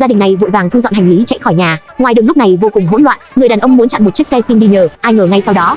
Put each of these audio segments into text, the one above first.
gia đình này vội vàng thu dọn hành lý chạy khỏi nhà. Ngoài đường lúc này vô cùng hỗn loạn, người đàn ông muốn chặn một chiếc xe xin đi nhờ, ai ngờ ngay sau đó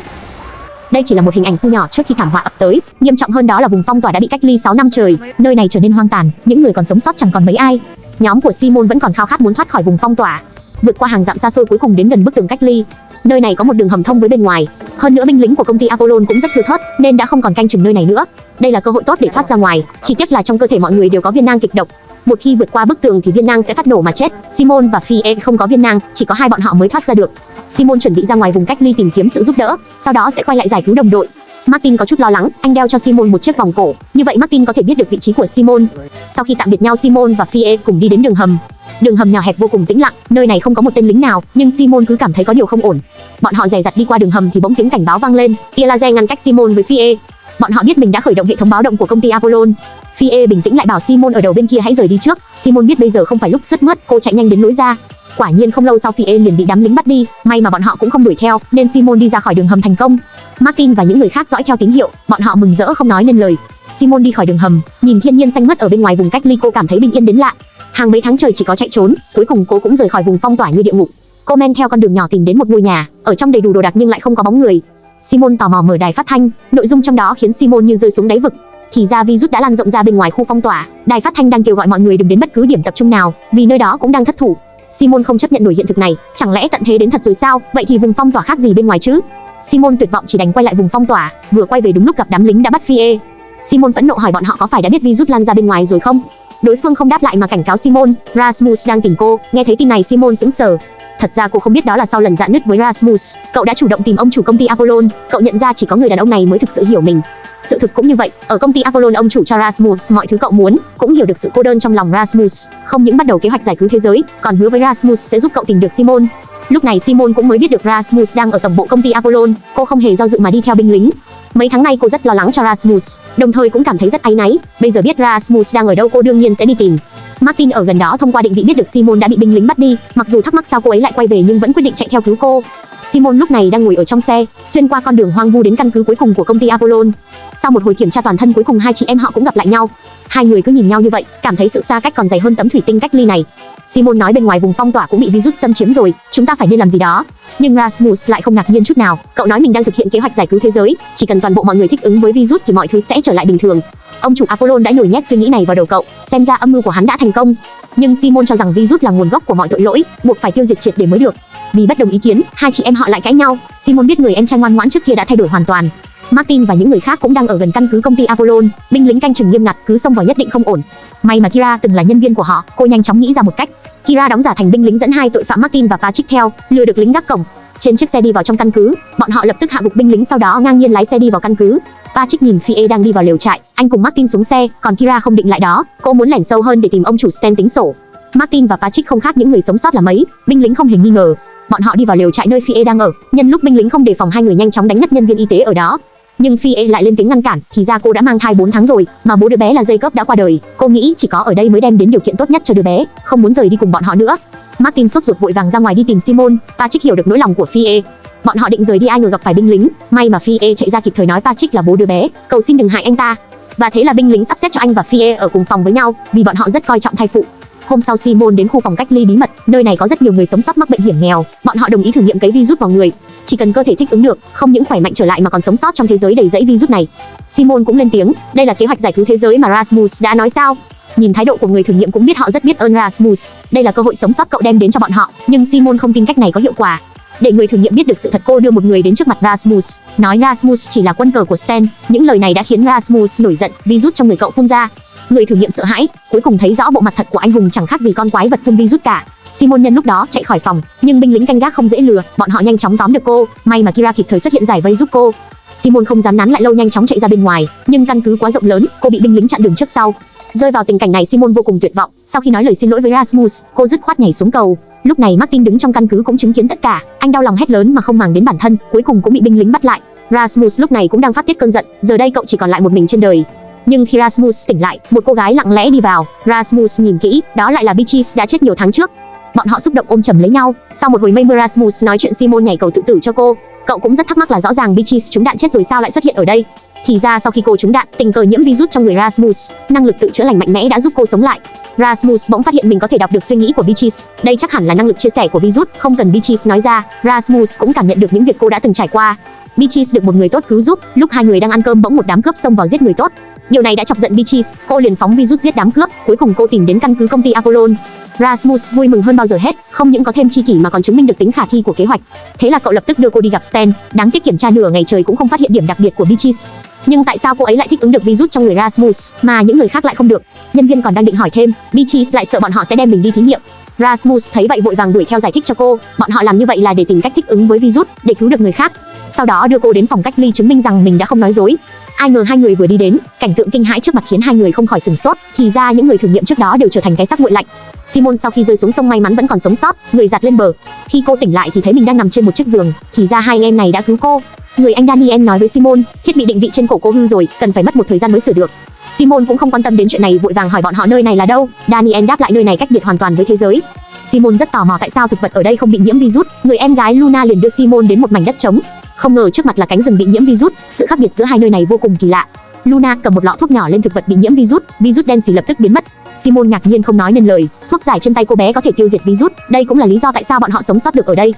đây chỉ là một hình ảnh thu nhỏ trước khi thảm họa ập tới, nghiêm trọng hơn đó là vùng phong tỏa đã bị cách ly 6 năm trời, nơi này trở nên hoang tàn, những người còn sống sót chẳng còn mấy ai. Nhóm của Simon vẫn còn khao khát muốn thoát khỏi vùng phong tỏa, vượt qua hàng dặm xa xôi cuối cùng đến gần bức tường cách ly. Nơi này có một đường hầm thông với bên ngoài, hơn nữa binh lính của công ty Apollon cũng rất thưa thớt, nên đã không còn canh chừng nơi này nữa. Đây là cơ hội tốt để thoát ra ngoài, chỉ tiếc là trong cơ thể mọi người đều có viên nang kịch độc. Một khi vượt qua bức tường thì viên nang sẽ phát nổ mà chết. Simon và Fie không có viên nang, chỉ có hai bọn họ mới thoát ra được. Simon chuẩn bị ra ngoài vùng cách ly tìm kiếm sự giúp đỡ, sau đó sẽ quay lại giải cứu đồng đội. Martin có chút lo lắng, anh đeo cho Simon một chiếc vòng cổ, như vậy Martin có thể biết được vị trí của Simon. Sau khi tạm biệt nhau Simon và Fie cùng đi đến đường hầm. Đường hầm nhỏ hẹp vô cùng tĩnh lặng, nơi này không có một tên lính nào, nhưng Simon cứ cảm thấy có điều không ổn. Bọn họ dè dặt đi qua đường hầm thì bỗng tiếng cảnh báo vang lên, Elaze ngăn cách Simon với Fie. Bọn họ biết mình đã khởi động hệ thống báo động của công ty Apollon. Fie bình tĩnh lại bảo Simon ở đầu bên kia hãy rời đi trước. Simon biết bây giờ không phải lúc rất mất, cô chạy nhanh đến lối ra. Quả nhiên không lâu sau Fie liền bị đám lính bắt đi, may mà bọn họ cũng không đuổi theo, nên Simon đi ra khỏi đường hầm thành công. Martin và những người khác dõi theo tín hiệu, bọn họ mừng rỡ không nói nên lời. Simon đi khỏi đường hầm, nhìn thiên nhiên xanh mướt ở bên ngoài vùng cách ly cô cảm thấy bình yên đến lạ. Hàng mấy tháng trời chỉ có chạy trốn, cuối cùng cô cũng rời khỏi vùng phong tỏa như địa ngục. Cô men theo con đường nhỏ tìm đến một ngôi nhà, ở trong đầy đủ đồ đạc nhưng lại không có bóng người. Simon tò mò mở đài phát thanh, nội dung trong đó khiến Simon như rơi xuống đáy vực. Thì ra virus đã lan rộng ra bên ngoài khu phong tỏa, đài phát thanh đang kêu gọi mọi người đừng đến bất cứ điểm tập trung nào, vì nơi đó cũng đang thất thủ. Simon không chấp nhận nổi hiện thực này, chẳng lẽ tận thế đến thật rồi sao? Vậy thì vùng phong tỏa khác gì bên ngoài chứ? Simon tuyệt vọng chỉ đành quay lại vùng phong tỏa, vừa quay về đúng lúc gặp đám lính đã bắt Fie. Simon phẫn nộ hỏi bọn họ có phải đã biết virus lan ra bên ngoài rồi không? Đối phương không đáp lại mà cảnh cáo Simon, Rasmus đang tìm cô. Nghe thấy tin này Simon sững sờ. Thật ra cô không biết đó là sau lần dạn nứt với Rasmus, cậu đã chủ động tìm ông chủ công ty Apollon, cậu nhận ra chỉ có người đàn ông này mới thực sự hiểu mình. Sự thực cũng như vậy, ở công ty Apollon ông chủ cho Rasmus mọi thứ cậu muốn, cũng hiểu được sự cô đơn trong lòng Rasmus, không những bắt đầu kế hoạch giải cứu thế giới, còn hứa với Rasmus sẽ giúp cậu tìm được Simon. Lúc này Simon cũng mới biết được Rasmus đang ở tổng bộ công ty Apollon, cô không hề do dự mà đi theo binh lính. Mấy tháng nay cô rất lo lắng cho Rasmus, đồng thời cũng cảm thấy rất áy náy, bây giờ biết Rasmus đang ở đâu cô đương nhiên sẽ đi tìm. Martin ở gần đó thông qua định vị biết được Simon đã bị binh lính bắt đi, mặc dù thắc mắc sao cô ấy lại quay về nhưng vẫn quyết định chạy theo cứu cô. Simon lúc này đang ngồi ở trong xe, xuyên qua con đường hoang vu đến căn cứ cuối cùng của công ty Apollon. Sau một hồi kiểm tra toàn thân cuối cùng hai chị em họ cũng gặp lại nhau. Hai người cứ nhìn nhau như vậy, cảm thấy sự xa cách còn dày hơn tấm thủy tinh cách ly này. Simon nói bên ngoài vùng phong tỏa cũng bị virus xâm chiếm rồi, chúng ta phải nên làm gì đó. Nhưng Rasmus lại không ngạc nhiên chút nào, cậu nói mình đang thực hiện kế hoạch giải cứu thế giới, chỉ cần toàn bộ mọi người thích ứng với virus thì mọi thứ sẽ trở lại bình thường. Ông chủ Apollon đã nhồi nhét suy nghĩ này vào đầu cậu, xem ra âm mưu của hắn đã thành công. Nhưng Simon cho rằng virus là nguồn gốc của mọi tội lỗi, buộc phải tiêu diệt triệt để mới được. Vì bất đồng ý kiến, hai chị em họ lại cãi nhau. Simon biết người em trai ngoan ngoãn trước kia đã thay đổi hoàn toàn. Martin và những người khác cũng đang ở gần căn cứ công ty Apollon, binh lính canh chừng nghiêm ngặt, cứ xông vào nhất định không ổn. May mà Kira từng là nhân viên của họ, cô nhanh chóng nghĩ ra một cách. Kira đóng giả thành binh lính dẫn hai tội phạm Martin và Patrick theo, lừa được lính gác cổng. Trên chiếc xe đi vào trong căn cứ, bọn họ lập tức hạ gục binh lính sau đó ngang nhiên lái xe đi vào căn cứ. Patrick nhìn Fie đang đi vào lều trại, anh cùng Martin xuống xe, còn Kira không định lại đó, cô muốn lẻn sâu hơn để tìm ông chủ Stan tính sổ. Martin và Patrick không khác những người sống sót là mấy, binh lính không hề nghi ngờ. Bọn họ đi vào lều trại nơi Fie đang ở, nhân lúc binh lính không đề phòng hai người nhanh chóng đánh ngất nhân viên y tế ở đó. Nhưng Phi E lại lên tiếng ngăn cản, thì ra cô đã mang thai 4 tháng rồi, mà bố đứa bé là Jacob đã qua đời. Cô nghĩ chỉ có ở đây mới đem đến điều kiện tốt nhất cho đứa bé, không muốn rời đi cùng bọn họ nữa. Martin sốt ruột vội vàng ra ngoài đi tìm Simon, Patrick hiểu được nỗi lòng của Phi E. Bọn họ định rời đi ai ngờ gặp phải binh lính, may mà Phi E chạy ra kịp thời nói Patrick là bố đứa bé, cầu xin đừng hại anh ta. Và thế là binh lính sắp xếp cho anh và Phi E ở cùng phòng với nhau, vì bọn họ rất coi trọng thai phụ. Hôm sau Simon đến khu phòng cách ly bí mật, nơi này có rất nhiều người sống sót mắc bệnh hiểm nghèo, bọn họ đồng ý thử nghiệm cấy virus vào người. Chỉ cần cơ thể thích ứng được, không những khỏe mạnh trở lại mà còn sống sót trong thế giới đầy rẫy virus này. Simon cũng lên tiếng, đây là kế hoạch giải cứu thế giới mà Rasmus đã nói sao? Nhìn thái độ của người thử nghiệm cũng biết họ rất biết ơn Rasmus, đây là cơ hội sống sót cậu đem đến cho bọn họ, nhưng Simon không tin cách này có hiệu quả. Để người thử nghiệm biết được sự thật cô đưa một người đến trước mặt Rasmus, nói Rasmus chỉ là quân cờ của Stan. Những lời này đã khiến Rasmus nổi giận, virus trong người cậu phun ra. Người thử nghiệm sợ hãi, cuối cùng thấy rõ bộ mặt thật của anh hùng chẳng khác gì con quái vật phun virus cả. Simon nhân lúc đó chạy khỏi phòng, nhưng binh lính canh gác không dễ lừa, bọn họ nhanh chóng tóm được cô, may mà Kira kịp thời xuất hiện giải vây giúp cô. Simon không dám nán lại lâu nhanh chóng chạy ra bên ngoài, nhưng căn cứ quá rộng lớn, cô bị binh lính chặn đường trước sau. Rơi vào tình cảnh này Simon vô cùng tuyệt vọng, sau khi nói lời xin lỗi với Rasmus, cô dứt khoát nhảy xuống cầu. Lúc này Martin đứng trong căn cứ cũng chứng kiến tất cả, anh đau lòng hét lớn mà không màng đến bản thân, cuối cùng cũng bị binh lính bắt lại. Rasmus lúc này cũng đang phát tiết cơn giận, giờ đây cậu chỉ còn lại một mình trên đời. Nhưng khi Rasmus tỉnh lại, một cô gái lặng lẽ đi vào. Rasmus nhìn kỹ, đó lại là Beatrice đã chết nhiều tháng trước. Bọn họ xúc động ôm chầm lấy nhau. Sau một hồi mây mưa Rasmus nói chuyện Simon nhảy cầu tự tử cho cô. Cậu cũng rất thắc mắc là rõ ràng Beatrice trúng đạn chết rồi sao lại xuất hiện ở đây. Thì ra sau khi cô trúng đạn, tình cờ nhiễm virus trong người Rasmus, năng lực tự chữa lành mạnh mẽ đã giúp cô sống lại. Rasmus bỗng phát hiện mình có thể đọc được suy nghĩ của Beatrice. Đây chắc hẳn là năng lực chia sẻ của virus, không cần Beatrice nói ra, Rasmus cũng cảm nhận được những việc cô đã từng trải qua. Beatrice được một người tốt cứu giúp, lúc hai người đang ăn cơm bỗng một đám cướp xông vào giết người tốt. Điều này đã chọc giận Beatrice, cô liền phóng virus giết đám cướp, cuối cùng cô tìm đến căn cứ công ty Apollon. Rasmus vui mừng hơn bao giờ hết, không những có thêm chi kỷ mà còn chứng minh được tính khả thi của kế hoạch. Thế là cậu lập tức đưa cô đi gặp Stan, đáng tiếc kiểm tra nửa ngày trời cũng không phát hiện điểm đặc biệt của Beatrice. Nhưng tại sao cô ấy lại thích ứng được virus trong người Rasmus mà những người khác lại không được? Nhân viên còn đang định hỏi thêm, Beatrice lại sợ bọn họ sẽ đem mình đi thí nghiệm. Rasmus thấy vậy vội vàng đuổi theo giải thích cho cô, bọn họ làm như vậy là để tìm cách thích ứng với virus, để cứu được người khác. Sau đó đưa cô đến phòng cách ly chứng minh rằng mình đã không nói dối. Ai ngờ hai người vừa đi đến, cảnh tượng kinh hãi trước mặt khiến hai người không khỏi sửng sốt, thì ra những người thử nghiệm trước đó đều trở thành cái xác nguội lạnh. Simon sau khi rơi xuống sông may mắn vẫn còn sống sót, người giặt lên bờ. Khi cô tỉnh lại thì thấy mình đang nằm trên một chiếc giường, thì ra hai em này đã cứu cô. Người anh Daniel nói với Simon, thiết bị định vị trên cổ cô hư rồi, cần phải mất một thời gian mới sửa được. Simon cũng không quan tâm đến chuyện này, vội vàng hỏi bọn họ nơi này là đâu. Daniel đáp lại nơi này cách biệt hoàn toàn với thế giới. Simon rất tò mò tại sao thực vật ở đây không bị nhiễm virus. Người em gái Luna liền đưa Simon đến một mảnh đất trống. Không ngờ trước mặt là cánh rừng bị nhiễm virus, sự khác biệt giữa hai nơi này vô cùng kỳ lạ. Luna cầm một lọ thuốc nhỏ lên thực vật bị nhiễm virus, virus đen xì lập tức biến mất. Simon ngạc nhiên không nói nên lời, thuốc giải trên tay cô bé có thể tiêu diệt virus, đây cũng là lý do tại sao bọn họ sống sót được ở đây.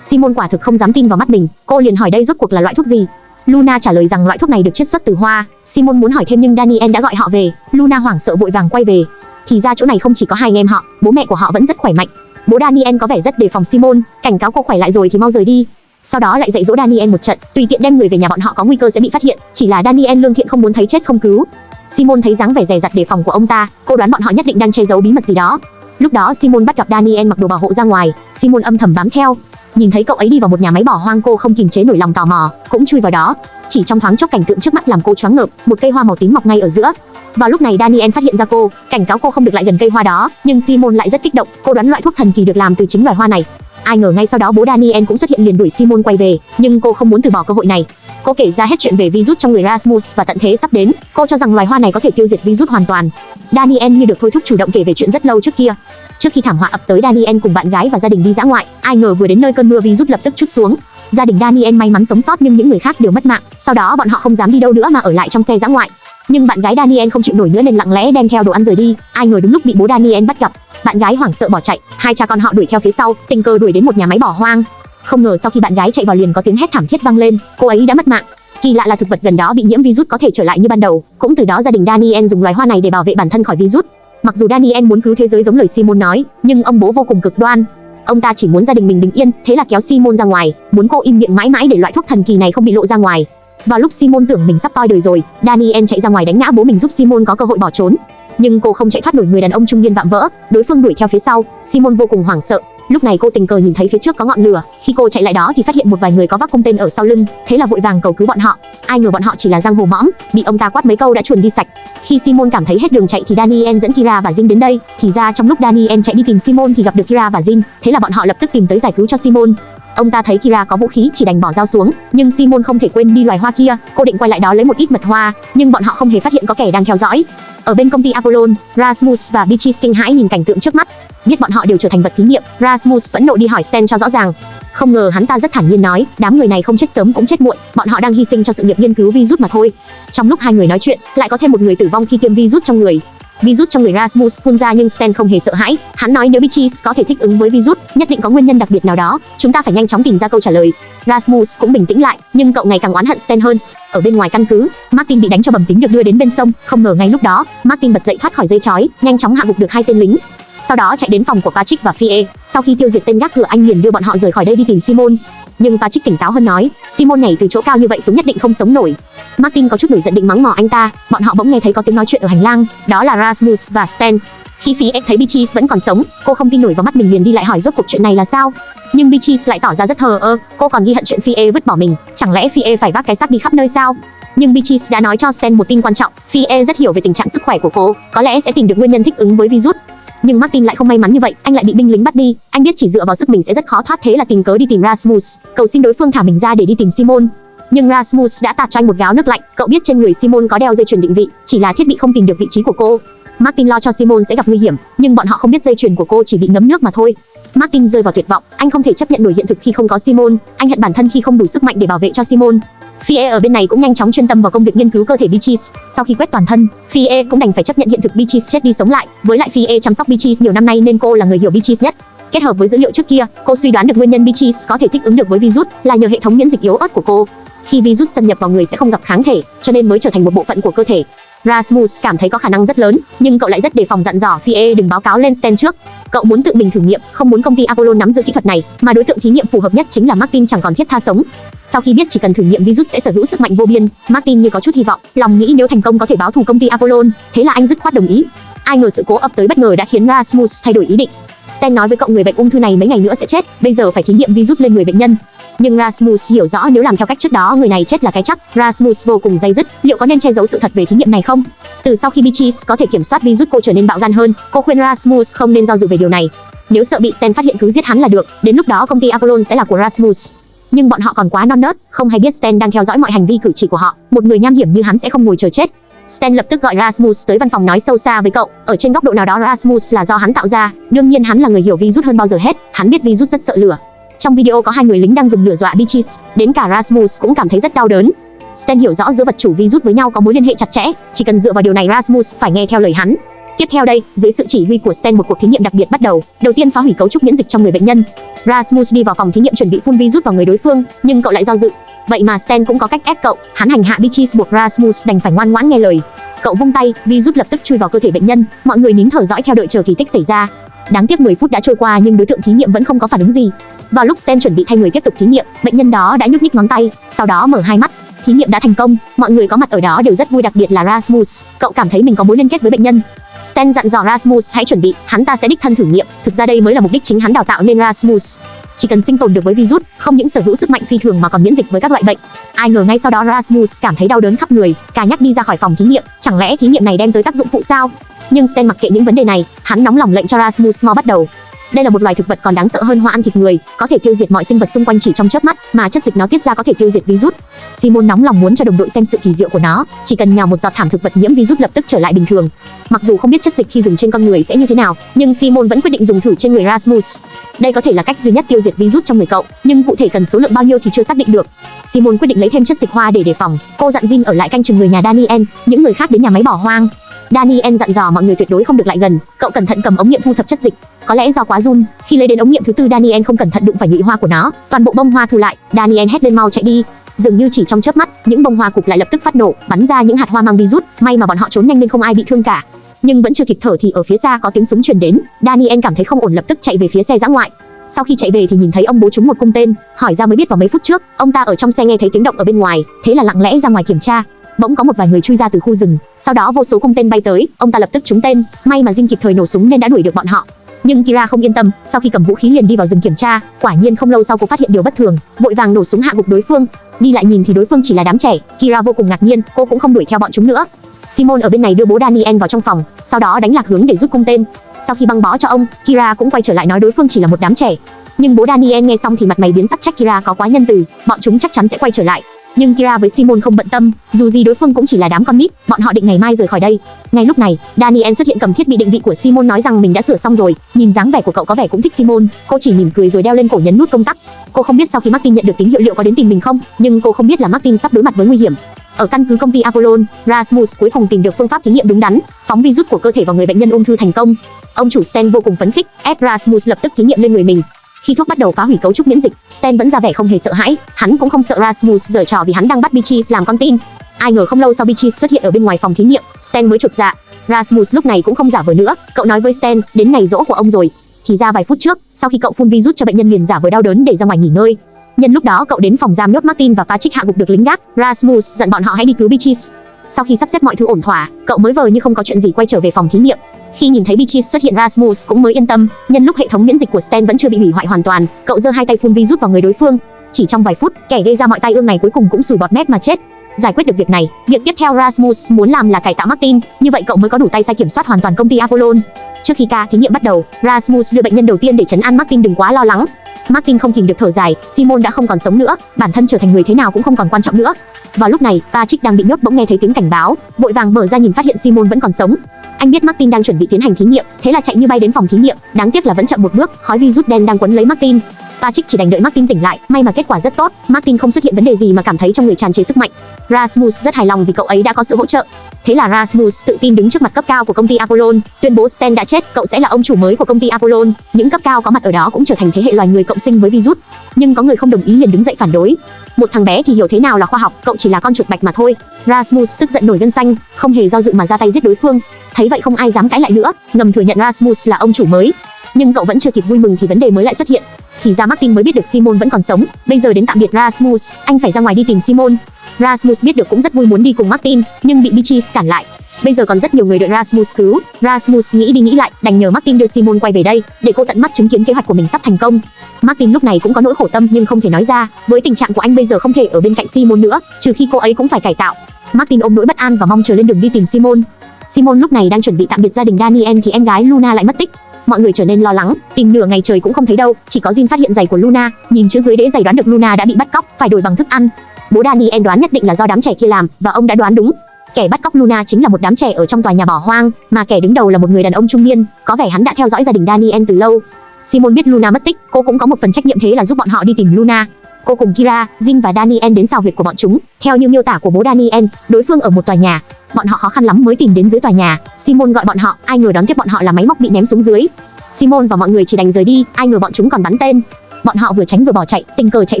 Simon quả thực không dám tin vào mắt mình, cô liền hỏi đây rốt cuộc là loại thuốc gì. Luna trả lời rằng loại thuốc này được chiết xuất từ hoa. Simon muốn hỏi thêm nhưng Daniel đã gọi họ về. Luna hoảng sợ vội vàng quay về. Thì ra chỗ này không chỉ có hai anh em họ, bố mẹ của họ vẫn rất khỏe mạnh. Bố Daniel có vẻ rất đề phòng Simon, cảnh cáo cô khỏe lại rồi thì mau rời đi. Sau đó lại dạy dỗ Daniel một trận, tùy tiện đem người về nhà bọn họ có nguy cơ sẽ bị phát hiện, chỉ là Daniel lương thiện không muốn thấy chết không cứu. Simon thấy dáng vẻ dè dặt đề phòng của ông ta, cô đoán bọn họ nhất định đang che giấu bí mật gì đó. Lúc đó Simon bắt gặp Daniel mặc đồ bảo hộ ra ngoài, Simon âm thầm bám theo. Nhìn thấy cậu ấy đi vào một nhà máy bỏ hoang cô không kìm chế nổi lòng tò mò, cũng chui vào đó. Chỉ trong thoáng chốc cảnh tượng trước mắt làm cô choáng ngợp, một cây hoa màu tím mọc ngay ở giữa. Vào lúc này Daniel phát hiện ra cô, cảnh cáo cô không được lại gần cây hoa đó, nhưng Simon lại rất kích động, cô đoán loại thuốc thần kỳ được làm từ chính loài hoa này. Ai ngờ ngay sau đó bố Daniel cũng xuất hiện liền đuổi Simon quay về, nhưng cô không muốn từ bỏ cơ hội này. Cô kể ra hết chuyện về virus trong người Rasmus và tận thế sắp đến, cô cho rằng loài hoa này có thể tiêu diệt virus hoàn toàn. Daniel như được thôi thúc chủ động kể về chuyện rất lâu trước kia. Trước khi thảm họa ập tới Daniel cùng bạn gái và gia đình đi dã ngoại, ai ngờ vừa đến nơi cơn mưa virus lập tức chút xuống. Gia đình Daniel may mắn sống sót nhưng những người khác đều mất mạng. Sau đó bọn họ không dám đi đâu nữa mà ở lại trong xe dã ngoại. Nhưng bạn gái Daniel không chịu nổi nữa nên lặng lẽ đem theo đồ ăn rời đi. Ai ngờ đúng lúc bị bố Daniel bắt gặp, bạn gái hoảng sợ bỏ chạy, hai cha con họ đuổi theo phía sau, tình cờ đuổi đến một nhà máy bỏ hoang. Không ngờ sau khi bạn gái chạy vào liền có tiếng hét thảm thiết vang lên, cô ấy đã mất mạng. Kỳ lạ là thực vật gần đó bị nhiễm virus có thể trở lại như ban đầu, cũng từ đó gia đình Daniel dùng loài hoa này để bảo vệ bản thân khỏi virus. Mặc dù Daniel muốn cứu thế giới giống lời Simon nói, nhưng ông bố vô cùng cực đoan. Ông ta chỉ muốn gia đình mình bình yên, thế là kéo Simon ra ngoài, muốn cô im miệng mãi mãi để loại thuốc thần kỳ này không bị lộ ra ngoài. Vào lúc Simon tưởng mình sắp toi đời rồi, Daniel chạy ra ngoài đánh ngã bố mình giúp Simon có cơ hội bỏ trốn. Nhưng cô không chạy thoát nổi người đàn ông trung niên vạm vỡ, đối phương đuổi theo phía sau, Simon vô cùng hoảng sợ. Lúc này cô tình cờ nhìn thấy phía trước có ngọn lửa, khi cô chạy lại đó thì phát hiện một vài người có vác cung tên ở sau lưng, thế là vội vàng cầu cứu bọn họ. Ai ngờ bọn họ chỉ là giang hồ mõm, bị ông ta quát mấy câu đã chuồn đi sạch. Khi Simon cảm thấy hết đường chạy thì Daniel dẫn Kira và Jin đến đây, thì ra trong lúc Daniel chạy đi tìm Simon thì gặp được Kira và Jin, thế là bọn họ lập tức tìm tới giải cứu cho Simon. Ông ta thấy Kira có vũ khí chỉ đành bỏ dao xuống, nhưng Simon không thể quên đi loài hoa kia, cô định quay lại đó lấy một ít mật hoa, nhưng bọn họ không hề phát hiện có kẻ đang theo dõi. Ở bên công ty Apollon, Rasmus và Beatrice kinh hãi nhìn cảnh tượng trước mắt, biết bọn họ đều trở thành vật thí nghiệm, Rasmus vẫn nộ đi hỏi Stan cho rõ ràng. Không ngờ hắn ta rất thản nhiên nói, đám người này không chết sớm cũng chết muộn, bọn họ đang hy sinh cho sự nghiệp nghiên cứu virus mà thôi. Trong lúc hai người nói chuyện, lại có thêm một người tử vong khi tiêm virus trong người. Virus trong người Rasmus phun ra nhưng Stan không hề sợ hãi, hắn nói nếu Beatrice có thể thích ứng với virus, nhất định có nguyên nhân đặc biệt nào đó, chúng ta phải nhanh chóng tìm ra câu trả lời. Rasmus cũng bình tĩnh lại, nhưng cậu ngày càng oán hận Stan hơn. Ở bên ngoài căn cứ, Martin bị đánh cho bầm tính được đưa đến bên sông, không ngờ ngay lúc đó, Martin bật dậy thoát khỏi dây chói, nhanh chóng hạ gục được hai tên lính. Sau đó chạy đến phòng của Patrick và Fie, sau khi tiêu diệt tên gác cửa anh liền đưa bọn họ rời khỏi đây đi tìm Simon. Nhưng Patrick tỉnh táo hơn nói, Simon nhảy từ chỗ cao như vậy xuống nhất định không sống nổi. Martin có chút nổi giận định mắng mỏ anh ta, bọn họ bỗng nghe thấy có tiếng nói chuyện ở hành lang, đó là Rasmus và Stan. Khi Fie thấy Beatrice vẫn còn sống, cô không tin nổi vào mắt mình liền đi lại hỏi rốt cuộc chuyện này là sao. Nhưng Beatrice lại tỏ ra rất thờ ơ, cô còn ghi hận chuyện Fie vứt bỏ mình, chẳng lẽ Fie phải vác cái xác đi khắp nơi sao? Nhưng Beatrice đã nói cho Stan một tin quan trọng, Fie rất hiểu về tình trạng sức khỏe của cô, có lẽ sẽ tìm được nguyên nhân thích ứng với virus. Nhưng Martin lại không may mắn như vậy, anh lại bị binh lính bắt đi. Anh biết chỉ dựa vào sức mình sẽ rất khó thoát thế là tìm cớ đi tìm Rasmus, cầu xin đối phương thả mình ra để đi tìm Simon. Nhưng Rasmus đã tạt cho anh một gáo nước lạnh, cậu biết trên người Simon có đeo dây chuyền định vị, chỉ là thiết bị không tìm được vị trí của cô. Martin lo cho Simon sẽ gặp nguy hiểm, nhưng bọn họ không biết dây chuyền của cô chỉ bị ngấm nước mà thôi. Martin rơi vào tuyệt vọng, anh không thể chấp nhận nổi hiện thực khi không có Simon, anh hận bản thân khi không đủ sức mạnh để bảo vệ cho Simon. Fie ở bên này cũng nhanh chóng chuyên tâm vào công việc nghiên cứu cơ thể Beaches. Sau khi quét toàn thân, Fie cũng đành phải chấp nhận hiện thực Beaches chết đi sống lại. Với lại Fie chăm sóc Beaches nhiều năm nay nên cô là người hiểu Beaches nhất. Kết hợp với dữ liệu trước kia, cô suy đoán được nguyên nhân Beaches có thể thích ứng được với virus là nhờ hệ thống miễn dịch yếu ớt của cô. Khi virus xâm nhập vào người sẽ không gặp kháng thể, cho nên mới trở thành một bộ phận của cơ thể. Rasmus cảm thấy có khả năng rất lớn, nhưng cậu lại rất đề phòng dặn dò Fie đừng báo cáo lên Stan trước. Cậu muốn tự mình thử nghiệm, không muốn công ty Apollo nắm giữ kỹ thuật này, mà đối tượng thí nghiệm phù hợp nhất chính là Martin chẳng còn thiết tha sống. Sau khi biết chỉ cần thử nghiệm virus sẽ sở hữu sức mạnh vô biên, Martin như có chút hy vọng, lòng nghĩ nếu thành công có thể báo thù công ty Apollo, thế là anh dứt khoát đồng ý. Ai ngờ sự cố ập tới bất ngờ đã khiến Rasmus thay đổi ý định. Stan nói với cậu người bệnh ung thư này mấy ngày nữa sẽ chết, bây giờ phải thí nghiệm virus lên người bệnh nhân. Nhưng Rasmus hiểu rõ nếu làm theo cách trước đó người này chết là cái chắc. Rasmus vô cùng dây dứt, liệu có nên che giấu sự thật về thí nghiệm này không? Từ sau khi Beatrice có thể kiểm soát virus cô trở nên bạo gan hơn, cô khuyên Rasmus không nên do dự về điều này. Nếu sợ bị Stan phát hiện cứ giết hắn là được, đến lúc đó công ty Apollon sẽ là của Rasmus. Nhưng bọn họ còn quá non nớt, không hay biết Stan đang theo dõi mọi hành vi cử chỉ của họ. Một người nham hiểm như hắn sẽ không ngồi chờ chết. Stan lập tức gọi Rasmus tới văn phòng nói sâu xa với cậu, ở trên góc độ nào đó Rasmus là do hắn tạo ra, đương nhiên hắn là người hiểu virus hơn bao giờ hết, hắn biết virus rất sợ lửa. Trong video có hai người lính đang dùng lửa dọa Beaches, đến cả Rasmus cũng cảm thấy rất đau đớn. Stan hiểu rõ giữa vật chủ virus với nhau có mối liên hệ chặt chẽ, chỉ cần dựa vào điều này Rasmus phải nghe theo lời hắn. Tiếp theo đây, dưới sự chỉ huy của Stan một cuộc thí nghiệm đặc biệt bắt đầu. Đầu tiên phá hủy cấu trúc miễn dịch trong người bệnh nhân. Rasmus đi vào phòng thí nghiệm chuẩn bị phun virus vào người đối phương, nhưng cậu lại do dự. Vậy mà Stan cũng có cách ép cậu, hắn hành hạ Beatrice buộc Rasmus đành phải ngoan ngoãn nghe lời. Cậu vung tay, virus lập tức chui vào cơ thể bệnh nhân, mọi người nín thở dõi theo đợi chờ kỳ tích xảy ra. Đáng tiếc 10 phút đã trôi qua nhưng đối tượng thí nghiệm vẫn không có phản ứng gì. Vào lúc Stan chuẩn bị thay người tiếp tục thí nghiệm, bệnh nhân đó đã nhúc nhích ngón tay, sau đó mở hai mắt. Thí nghiệm đã thành công, mọi người có mặt ở đó đều rất vui đặc biệt là Rasmus, cậu cảm thấy mình có mối liên kết với bệnh nhân. Stan dặn dò Rasmus hãy chuẩn bị, hắn ta sẽ đích thân thử nghiệm, thực ra đây mới là mục đích chính hắn đào tạo nên Rasmus. Chỉ cần sinh tồn được với virus, không những sở hữu sức mạnh phi thường mà còn miễn dịch với các loại bệnh. Ai ngờ ngay sau đó Rasmus cảm thấy đau đớn khắp người, cả nhắc đi ra khỏi phòng thí nghiệm, chẳng lẽ thí nghiệm này đem tới tác dụng phụ sao? Nhưng Stan mặc kệ những vấn đề này, hắn nóng lòng lệnh cho Rasmus mau bắt đầu. Đây là một loài thực vật còn đáng sợ hơn hoa ăn thịt người, có thể tiêu diệt mọi sinh vật xung quanh chỉ trong chớp mắt, mà chất dịch nó tiết ra có thể tiêu diệt virus. Simon nóng lòng muốn cho đồng đội xem sự kỳ diệu của nó, chỉ cần nhào một giọt thảm thực vật nhiễm virus lập tức trở lại bình thường. Mặc dù không biết chất dịch khi dùng trên con người sẽ như thế nào, nhưng Simon vẫn quyết định dùng thử trên người Rasmus. Đây có thể là cách duy nhất tiêu diệt virus trong người cậu, nhưng cụ thể cần số lượng bao nhiêu thì chưa xác định được. Simon quyết định lấy thêm chất dịch hoa để đề phòng. Cô dặn Jin ở lại canh chừng người nhà Daniel, những người khác đến nhà máy bỏ hoang. Daniel dặn dò mọi người tuyệt đối không được lại gần, cậu cẩn thận cầm ống nghiệm thu thập chất dịch. Có lẽ do quá run, khi lấy đến ống nghiệm thứ tư Daniel không cẩn thận đụng phải nhụy hoa của nó, toàn bộ bông hoa thu lại, Daniel hét lên mau chạy đi. Dường như chỉ trong chớp mắt, những bông hoa cục lại lập tức phát nổ, bắn ra những hạt hoa mang virus, may mà bọn họ trốn nhanh nên không ai bị thương cả. Nhưng vẫn chưa kịp thở thì ở phía xa có tiếng súng truyền đến, Daniel cảm thấy không ổn lập tức chạy về phía xe dã ngoại. Sau khi chạy về thì nhìn thấy ông bố trúng một cung tên, hỏi ra mới biết vào mấy phút trước, ông ta ở trong xe nghe thấy tiếng động ở bên ngoài, thế là lặng lẽ ra ngoài kiểm tra, bỗng có một vài người chui ra từ khu rừng, sau đó vô số cung tên bay tới, ông ta lập tức trúng tên, may mà Jin kịp thời nổ súng nên đã đuổi được bọn họ. Nhưng Kira không yên tâm, sau khi cầm vũ khí liền đi vào rừng kiểm tra, quả nhiên không lâu sau cô phát hiện điều bất thường, vội vàng nổ súng hạ gục đối phương. Đi lại nhìn thì đối phương chỉ là đám trẻ, Kira vô cùng ngạc nhiên, cô cũng không đuổi theo bọn chúng nữa. Simon ở bên này đưa bố Daniel vào trong phòng, sau đó đánh lạc hướng để rút cung tên. Sau khi băng bó cho ông, Kira cũng quay trở lại nói đối phương chỉ là một đám trẻ. Nhưng bố Daniel nghe xong thì mặt mày biến sắc trách Kira có quá nhân từ, bọn chúng chắc chắn sẽ quay trở lại. Nhưng Kira với Simon không bận tâm, dù gì đối phương cũng chỉ là đám con nít, bọn họ định ngày mai rời khỏi đây. Ngay lúc này, Daniel xuất hiện cầm thiết bị định vị của Simon nói rằng mình đã sửa xong rồi, nhìn dáng vẻ của cậu có vẻ cũng thích Simon, cô chỉ mỉm cười rồi đeo lên cổ nhấn nút công tắc. Cô không biết sau khi Martin nhận được tín hiệu liệu có đến tìm mình không, nhưng cô không biết là Martin sắp đối mặt với nguy hiểm. Ở căn cứ công ty Apollon, Rasmus cuối cùng tìm được phương pháp thí nghiệm đúng đắn, phóng virus của cơ thể vào người bệnh nhân ung thư thành công. Ông chủ Stan vô cùng phấn khích, ép Rasmus lập tức thí nghiệm lên người mình. Khi thuốc bắt đầu phá hủy cấu trúc miễn dịch, Stan vẫn ra vẻ không hề sợ hãi, hắn cũng không sợ Rasmus giở trò vì hắn đang bắt Beatrice làm con tin. Ai ngờ không lâu sau Beatrice xuất hiện ở bên ngoài phòng thí nghiệm, Stan mới chột dạ. Rasmus lúc này cũng không giả vờ nữa, cậu nói với Stan, đến ngày rỗ của ông rồi. Thì ra vài phút trước, sau khi cậu phun virus cho bệnh nhân liền giả vờ đau đớn để ra ngoài nghỉ ngơi. Nhân lúc đó cậu đến phòng giam nhốt Martin và Patrick hạ gục được lính gác, Rasmus dặn bọn họ hãy đi cứu Beatrice. Sau khi sắp xếp mọi thứ ổn thỏa, cậu mới vờ như không có chuyện gì quay trở về phòng thí nghiệm. Khi nhìn thấy Beatrice xuất hiện Rasmus cũng mới yên tâm, nhân lúc hệ thống miễn dịch của Stan vẫn chưa bị hủy hoại hoàn toàn, cậu giơ hai tay phun virus vào người đối phương. Chỉ trong vài phút, kẻ gây ra mọi tai ương này cuối cùng cũng sùi bọt mép mà chết. Giải quyết được việc này, việc tiếp theo Rasmus muốn làm là cải tạo Martin, như vậy cậu mới có đủ tay sai kiểm soát hoàn toàn công ty Apollon. Trước khi ca thí nghiệm bắt đầu, Rasmus đưa bệnh nhân đầu tiên để chấn an Martin đừng quá lo lắng. Martin không kìm được thở dài, Simon đã không còn sống nữa, bản thân trở thành người thế nào cũng không còn quan trọng nữa. Vào lúc này, Patrick đang bị nhốt bỗng nghe thấy tiếng cảnh báo, vội vàng mở ra nhìn phát hiện Simon vẫn còn sống. Anh biết Martin đang chuẩn bị tiến hành thí nghiệm, thế là chạy như bay đến phòng thí nghiệm, đáng tiếc là vẫn chậm một bước, khói virus đen đang quấn lấy Martin. Patrick chỉ đành đợi Martin tỉnh lại, may mà kết quả rất tốt, Martin không xuất hiện vấn đề gì mà cảm thấy trong người tràn trề sức mạnh. Rasmus rất hài lòng vì cậu ấy đã có sự hỗ trợ. Thế là Rasmus tự tin đứng trước mặt cấp cao của công ty Apollon, tuyên bố Stan đã chết, cậu sẽ là ông chủ mới của công ty Apollon. Những cấp cao có mặt ở đó cũng trở thành thế hệ loài người cộng sinh với virus, nhưng có người không đồng ý liền đứng dậy phản đối. Một thằng bé thì hiểu thế nào là khoa học, cậu chỉ là con chuột bạch mà thôi. Rasmus tức giận nổi gân xanh, không hề do dự mà ra tay giết đối phương. Thấy vậy không ai dám cãi lại nữa, ngầm thừa nhận Rasmus là ông chủ mới. Nhưng cậu vẫn chưa kịp vui mừng thì vấn đề mới lại xuất hiện. Thì ra Martin mới biết được Simon vẫn còn sống, bây giờ đến tạm biệt Rasmus, anh phải ra ngoài đi tìm Simon. Rasmus biết được cũng rất vui muốn đi cùng Martin, nhưng bị Beatrice cản lại. Bây giờ còn rất nhiều người đợi Rasmus cứu. Rasmus nghĩ đi nghĩ lại, đành nhờ Martin đưa Simon quay về đây, để cô tận mắt chứng kiến kế hoạch của mình sắp thành công. Martin lúc này cũng có nỗi khổ tâm nhưng không thể nói ra, với tình trạng của anh bây giờ không thể ở bên cạnh Simon nữa, trừ khi cô ấy cũng phải cải tạo. Martin ôm nỗi bất an và mong chờ lên đường đi tìm Simon. Simon lúc này đang chuẩn bị tạm biệt gia đình Daniel thì em gái Luna lại mất tích. Mọi người trở nên lo lắng, tìm nửa ngày trời cũng không thấy đâu, chỉ có Jin phát hiện giày của Luna, nhìn chữ dưới đế giày đoán được Luna đã bị bắt cóc, phải đổi bằng thức ăn. Bố Daniel đoán nhất định là do đám trẻ kia làm và ông đã đoán đúng. Kẻ bắt cóc Luna chính là một đám trẻ ở trong tòa nhà bỏ hoang, mà kẻ đứng đầu là một người đàn ông trung niên, có vẻ hắn đã theo dõi gia đình Daniel từ lâu. Simon biết Luna mất tích, cô cũng có một phần trách nhiệm thế là giúp bọn họ đi tìm Luna. Cô cùng Kira, Jin và Daniel đến xào huyệt của bọn chúng. Theo như miêu tả của bố Daniel, đối phương ở một tòa nhà. Bọn họ khó khăn lắm mới tìm đến dưới tòa nhà. Simon gọi bọn họ, ai ngờ đón tiếp bọn họ là máy móc bị ném xuống dưới. Simon và mọi người chỉ đành rời đi, ai ngờ bọn chúng còn bắn tên. Bọn họ vừa tránh vừa bỏ chạy, tình cờ chạy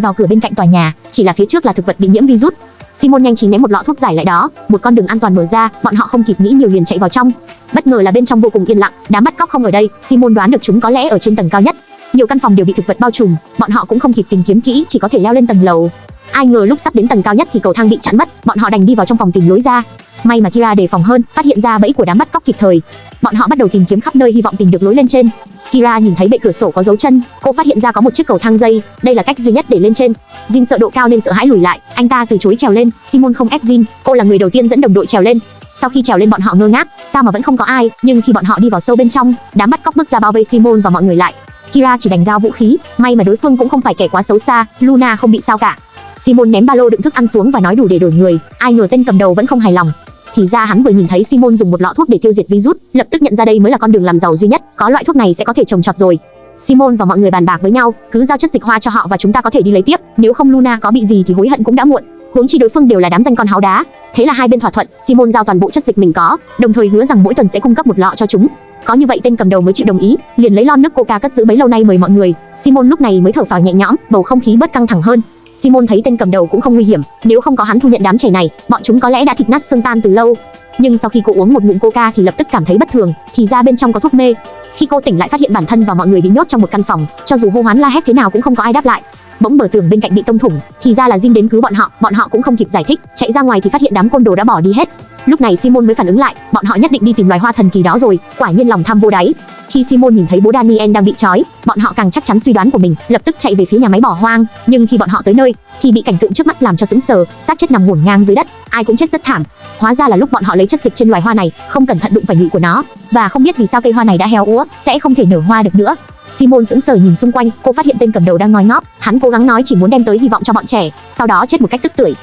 vào cửa bên cạnh tòa nhà, chỉ là phía trước là thực vật bị nhiễm virus. Simon nhanh trí ném một lọ thuốc giải lại đó, một con đường an toàn mở ra, bọn họ không kịp nghĩ nhiều liền chạy vào trong. Bất ngờ là bên trong vô cùng yên lặng, đám bắt cóc không ở đây, Simon đoán được chúng có lẽ ở trên tầng cao nhất. Nhiều căn phòng đều bị thực vật bao trùm, bọn họ cũng không kịp tìm kiếm kỹ, chỉ có thể leo lên tầng lầu. Ai ngờ lúc sắp đến tầng cao nhất thì cầu thang bị chặn mất, bọn họ đành đi vào trong phòng tìm lối ra. May mà Kira đề phòng hơn, phát hiện ra bẫy của đám bắt cóc kịp thời. Bọn họ bắt đầu tìm kiếm khắp nơi hy vọng tìm được lối lên trên. Kira nhìn thấy bệ cửa sổ có dấu chân, cô phát hiện ra có một chiếc cầu thang dây, đây là cách duy nhất để lên trên. Jin sợ độ cao nên sợ hãi lùi lại, anh ta từ chối trèo lên, Simon không ép Jin, cô là người đầu tiên dẫn đồng đội trèo lên. Sau khi trèo lên bọn họ ngơ ngác, sao mà vẫn không có ai, nhưng khi bọn họ đi vào sâu bên trong, đám bắt cóc bước ra bao vây Simon và mọi người lại. Kira chỉ đành giao vũ khí, may mà đối phương cũng không phải kẻ quá xấu xa, Luna không bị sao cả. Simon ném ba lô đựng thức ăn xuống và nói đủ để đổi người, ai ngờ tên cầm đầu vẫn không hài lòng. Thì ra hắn vừa nhìn thấy Simon dùng một lọ thuốc để tiêu diệt virus, lập tức nhận ra đây mới là con đường làm giàu duy nhất, có loại thuốc này sẽ có thể trồng trọt rồi. Simon và mọi người bàn bạc với nhau, cứ giao chất dịch hoa cho họ và chúng ta có thể đi lấy tiếp, nếu không Luna có bị gì thì hối hận cũng đã muộn. Huống chi đối phương đều là đám danh con háo đá. Thế là hai bên thỏa thuận, Simon giao toàn bộ chất dịch mình có, đồng thời hứa rằng mỗi tuần sẽ cung cấp một lọ cho chúng. Có như vậy tên cầm đầu mới chịu đồng ý, liền lấy lon nước coca cất giữ bấy lâu nay mời mọi người. Simon lúc này mới thở phào nhẹ nhõm, bầu không khí bớt căng thẳng hơn. Simon thấy tên cầm đầu cũng không nguy hiểm, nếu không có hắn thu nhận đám trẻ này, bọn chúng có lẽ đã thịt nát xương tan từ lâu. Nhưng sau khi cô uống một ngụm coca thì lập tức cảm thấy bất thường, thì ra bên trong có thuốc mê. Khi cô tỉnh lại phát hiện bản thân và mọi người bị nhốt trong một căn phòng, cho dù hô hoán la hét thế nào cũng không có ai đáp lại. Bỗng bờ tường bên cạnh bị tông thủng, thì ra là Jin đến cứu bọn họ, bọn họ cũng không kịp giải thích, chạy ra ngoài thì phát hiện đám côn đồ đã bỏ đi hết. Lúc này Simon mới phản ứng lại, bọn họ nhất định đi tìm loài hoa thần kỳ đó rồi, quả nhiên lòng tham vô đáy. Khi Simon nhìn thấy bố Daniel đang bị trói, bọn họ càng chắc chắn suy đoán của mình, lập tức chạy về phía nhà máy bỏ hoang, nhưng khi bọn họ tới nơi, thì bị cảnh tượng trước mắt làm cho sững sờ, xác chết nằm ngổn ngang dưới đất, ai cũng chết rất thảm. Hóa ra là lúc bọn họ lấy chất dịch trên loài hoa này, không cẩn thận đụng phải nhụy của nó, và không biết vì sao cây hoa này đã héo úa, sẽ không thể nở hoa được nữa. Simon sững sờ nhìn xung quanh, cô phát hiện tên cầm đầu đang ngói ngóp, hắn cố gắng nói chỉ muốn đem tới hy vọng cho bọn trẻ, sau đó chết một cách tức tưởi.